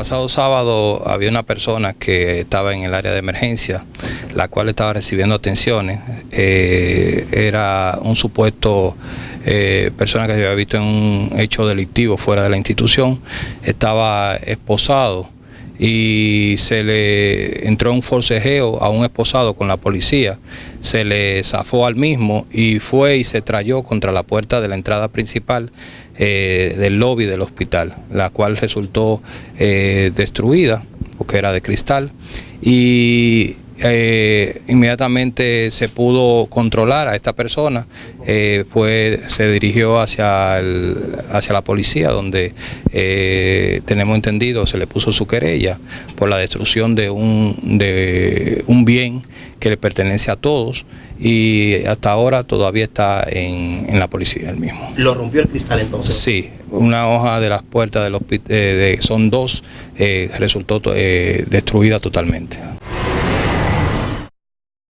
pasado sábado había una persona que estaba en el área de emergencia, la cual estaba recibiendo atenciones. Eh, era un supuesto eh, persona que se había visto en un hecho delictivo fuera de la institución. Estaba esposado y se le entró un forcejeo a un esposado con la policía, se le zafó al mismo y fue y se trayó contra la puerta de la entrada principal eh, del lobby del hospital, la cual resultó eh, destruida porque era de cristal. Y eh, inmediatamente se pudo controlar a esta persona, pues se dirigió hacia, hacia la policía donde tenemos entendido se le puso su querella por la destrucción de un, de un bien que le pertenece a todos y hasta ahora todavía está en, la policía el mismo. ¿Lo rompió el cristal entonces? Sí, una hoja de las puertas del hospital, son dos, resultó destruida totalmente.